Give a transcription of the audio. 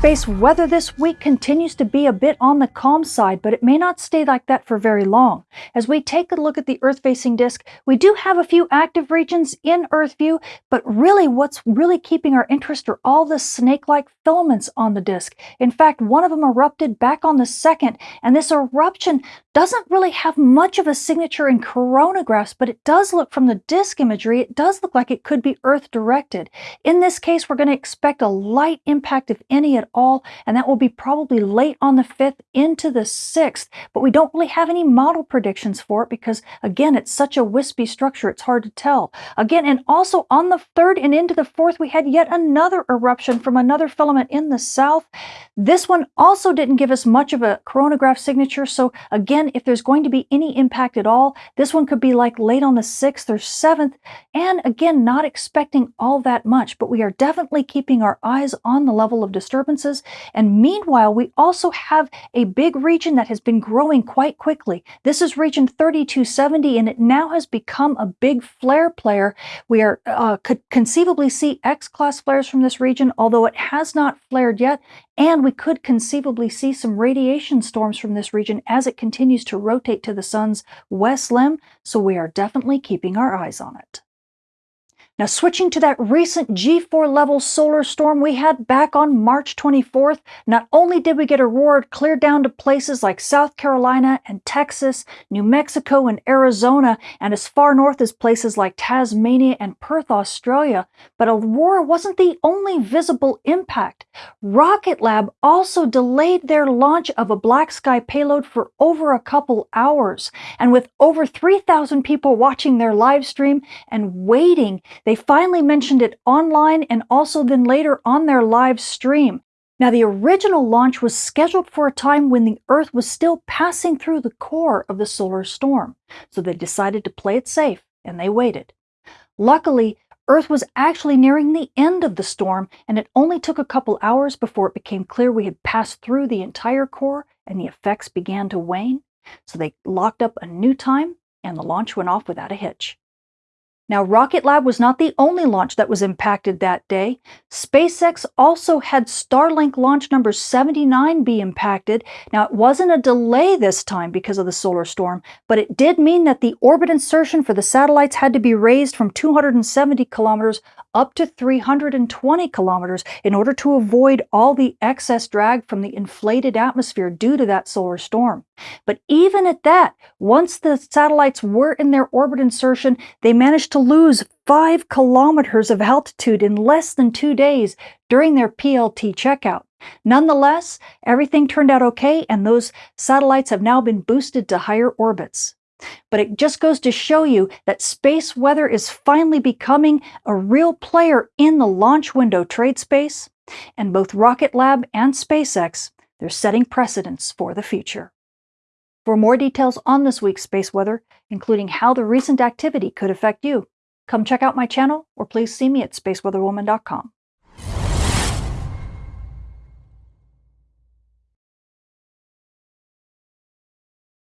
Space weather this week continues to be a bit on the calm side, but it may not stay like that for very long. As we take a look at the Earth-facing disk, we do have a few active regions in Earth view, but really what's really keeping our interest are all the snake-like filaments on the disk. In fact, one of them erupted back on the 2nd, and this eruption doesn't really have much of a signature in coronagraphs, but it does look from the disk imagery, it does look like it could be Earth-directed. In this case, we're going to expect a light impact, if any at all, and that will be probably late on the 5th into the 6th, but we don't really have any model predictions for it because, again, it's such a wispy structure, it's hard to tell. Again, and also on the 3rd and into the 4th, we had yet another eruption from another filament in the south. This one also didn't give us much of a coronagraph signature, so again, if there's going to be any impact at all, this one could be like late on the 6th or 7th, and again, not expecting all that much, but we are definitely keeping our eyes on the level of disturbances, and meanwhile, we also have a big region that has been growing quite quickly. This is region 3270, and it now has become a big flare player. We are uh, could conceivably see X-class flares from this region, although it has not flared yet, and we could conceivably see some radiation storms from this region as it continues to rotate to the sun's west limb, so we are definitely keeping our eyes on it. Now switching to that recent G4 level solar storm we had back on March 24th, not only did we get aurora clear down to places like South Carolina and Texas, New Mexico and Arizona, and as far north as places like Tasmania and Perth, Australia, but aurora wasn't the only visible impact. Rocket Lab also delayed their launch of a Black Sky payload for over a couple hours, and with over 3,000 people watching their live stream and waiting, they finally mentioned it online and also then later on their live stream. Now, the original launch was scheduled for a time when the Earth was still passing through the core of the solar storm, so they decided to play it safe and they waited. Luckily, Earth was actually nearing the end of the storm, and it only took a couple hours before it became clear we had passed through the entire core and the effects began to wane. So they locked up a new time, and the launch went off without a hitch. Now, Rocket Lab was not the only launch that was impacted that day. SpaceX also had Starlink launch number 79 be impacted. Now, it wasn't a delay this time because of the solar storm, but it did mean that the orbit insertion for the satellites had to be raised from 270 kilometers up to 320 kilometers in order to avoid all the excess drag from the inflated atmosphere due to that solar storm. But even at that, once the satellites were in their orbit insertion, they managed to lose five kilometers of altitude in less than two days during their PLT checkout. Nonetheless, everything turned out okay, and those satellites have now been boosted to higher orbits. But it just goes to show you that space weather is finally becoming a real player in the launch window trade space, and both Rocket Lab and SpaceX, they're setting precedents for the future. For more details on this week's space weather, including how the recent activity could affect you, come check out my channel or please see me at spaceweatherwoman.com.